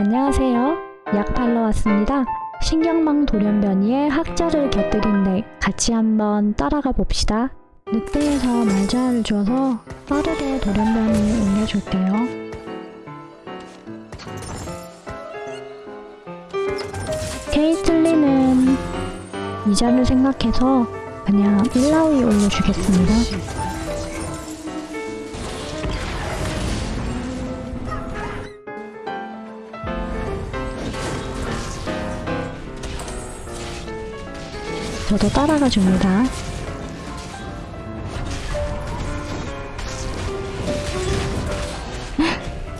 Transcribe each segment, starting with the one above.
안녕하세요. 약 팔러 왔습니다. 신경망 돌연변이에 학자를 곁들인데 같이 한번 따라가 봅시다. 늑대에서 말자를 줘서 빠르게 돌연변이 옮겨줄게요. 케이틀리는 이자를 생각해서 그냥 1라위 올려주겠습니다. 저도 따라가 줍니다.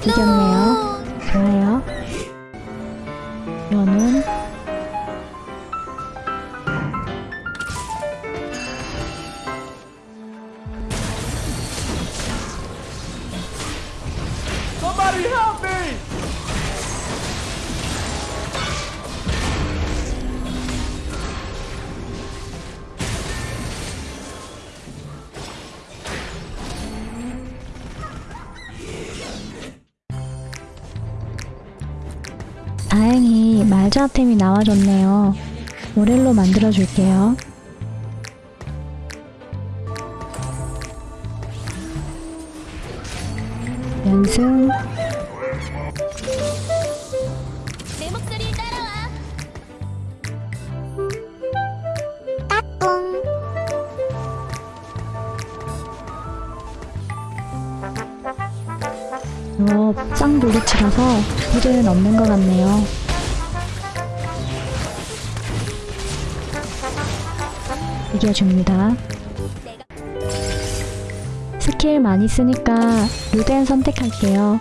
이겼네요. 좋아요. 연은 Somebody help 다행히 말자템이 나와줬네요. 모렐로 만들어줄게요. 연승. 따꿍. 이거 쌍돌이치라서 딜은 없는 것 같네요. 이겨줍니다. 스킬 많이 쓰니까 루덴 선택할게요.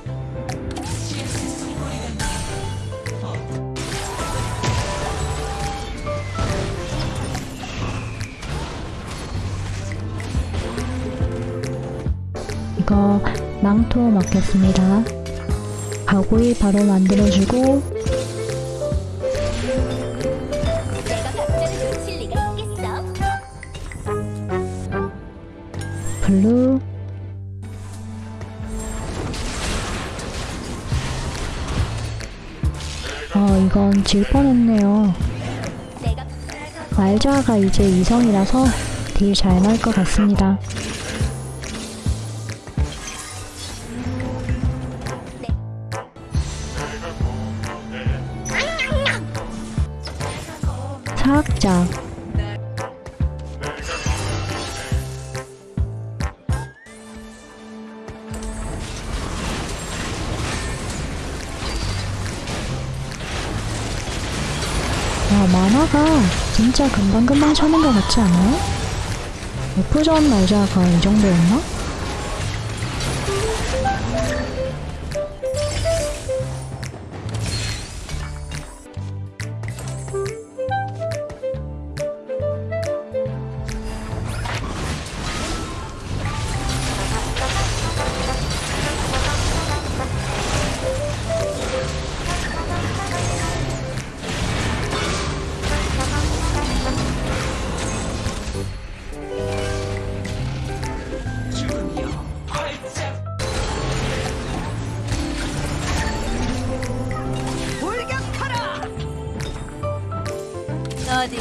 이거 망토 먹겠습니다. 가구이 바로 만들어주고? 블루 어 이건 질 뻔했네요. 말자가 이제 이성이라서 딜 잘 날 것 같습니다. 사학자 야 만화가 진짜 금방금방 차는 것 같지 않아요? F전 말자가 이 정도였나? 어디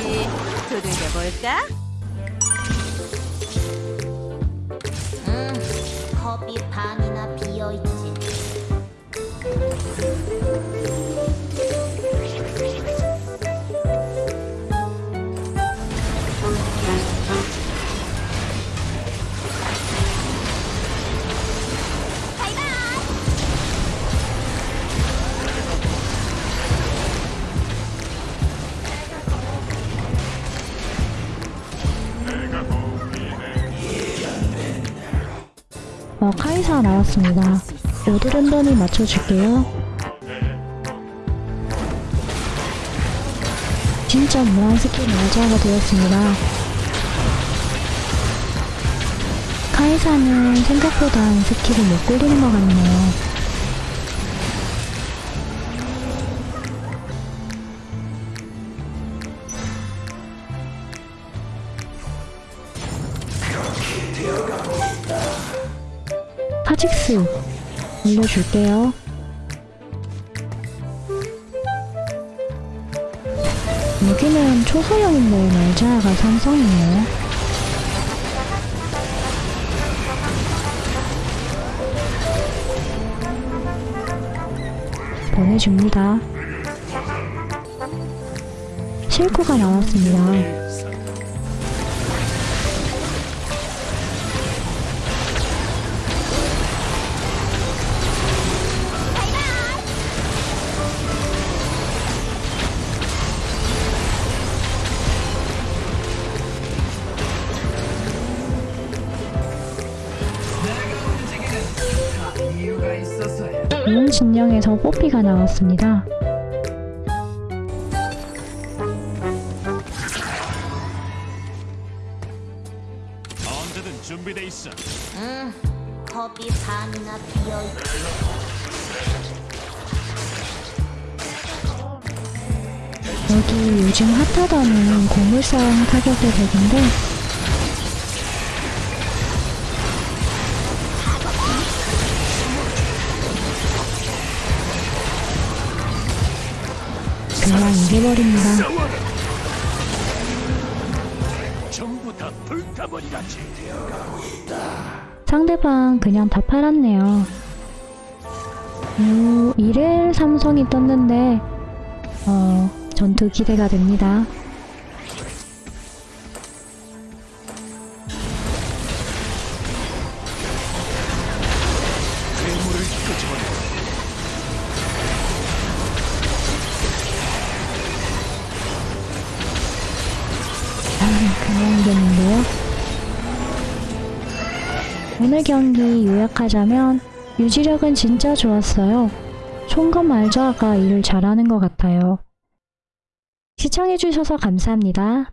두들겨 볼까? 음, 컵이 반이나 비어 있 어 카이사 나왔습니다. 오드랜던이 맞춰줄게요. 진짜 무한 스킬 말자가 되었습니다. 카이사는 생각보다 스킬을 못 굴리는 것 같네요. 카직스 올려줄게요. 여기는 초소형인데 뭐 날짜가 삼성이네요. 보내줍니다. 실코가 나왔습니다. 이용 진영에서 뽀삐가 나왔습니다. 언제든 준비돼 있어. 응, 컵이 반이나 비어있고 여기 요즘 핫하다는 고물상 타격의 덱인데 그냥 이겨버립니다. 전부 다 불타버리라지. 상대방 그냥 다 팔았네요. 오, 1일 삼성이 떴는데 어, 전투 기대가 됩니다. 괴물을 끄집어내. 오늘 경기 요약하자면 유지력은 진짜 좋았어요. 총검 말자가 일을 잘하는 것 같아요. 시청해주셔서 감사합니다.